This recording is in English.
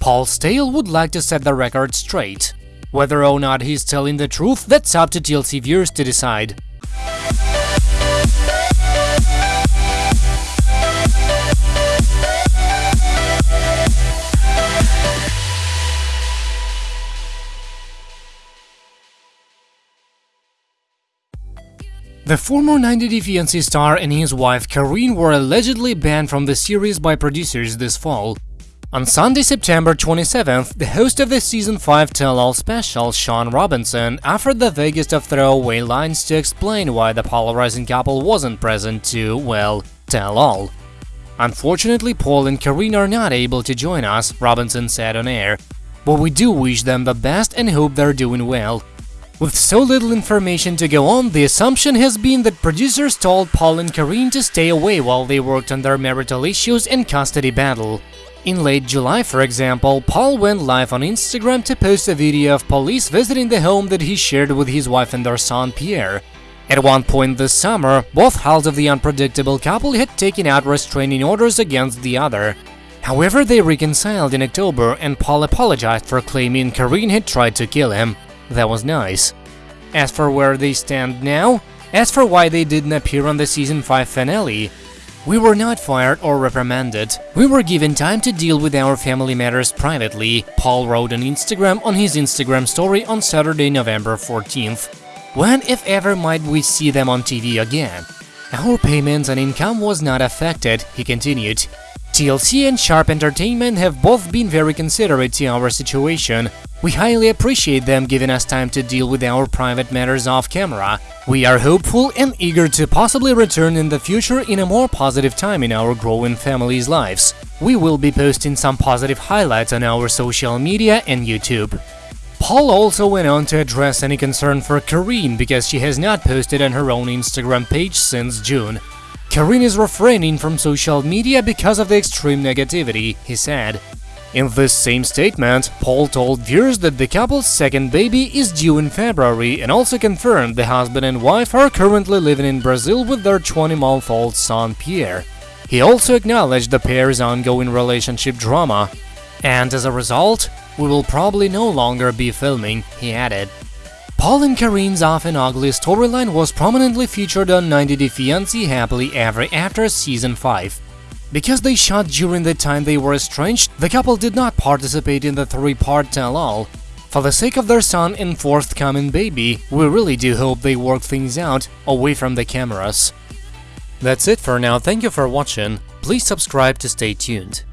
Paul Staehle would like to set the record straight. Whether or not he's telling the truth, that's up to TLC viewers to decide. The former 90 Day Fiancé star and his wife Karine were allegedly banned from the series by producers this fall. On Sunday, September 27th, the host of the season 5 tell-all special, Shaun Robinson, offered the vaguest of throwaway lines to explain why the polarizing couple wasn't present to, well, tell all. Unfortunately, Paul and Karine are not able to join us, Robinson said on air, but we do wish them the best and hope they're doing well. With so little information to go on, the assumption has been that producers told Paul and Karine to stay away while they worked on their marital issues and custody battle. In late July, for example, Paul went live on Instagram to post a video of police visiting the home that he shared with his wife and their son Pierre. At one point this summer, both halves of the unpredictable couple had taken out restraining orders against the other. However, they reconciled in October and Paul apologized for claiming Karine had tried to kill him. That was nice. As for where they stand now, as for why they didn't appear on the season 5 finale, we were not fired or reprimanded. We were given time to deal with our family matters privately, Paul wrote on Instagram on his Instagram story on Saturday, November 14th. When, if ever, might we see them on TV again? Our payments and income was not affected, he continued. TLC and Sharp Entertainment have both been very considerate to our situation. We highly appreciate them giving us time to deal with our private matters off camera. We are hopeful and eager to possibly return in the future in a more positive time in our growing family's lives. We will be posting some positive highlights on our social media and YouTube. Paul also went on to address any concern for Karine because she has not posted on her own Instagram page since June. Karine is refraining from social media because of the extreme negativity, he said. In this same statement, Paul told viewers that the couple's second baby is due in February and also confirmed the husband and wife are currently living in Brazil with their 20-month-old son Pierre. He also acknowledged the pair's ongoing relationship drama. And as a result, we will probably no longer be filming, he added. Paul and Karine's often ugly storyline was prominently featured on 90 Day Fiancé Happily Ever After Season 5. Because they shot during the time they were estranged, the couple did not participate in the three-part tell-all. For the sake of their son and forthcoming baby, we really do hope they work things out away from the cameras. That's it for now, thank you for watching, please subscribe to stay tuned.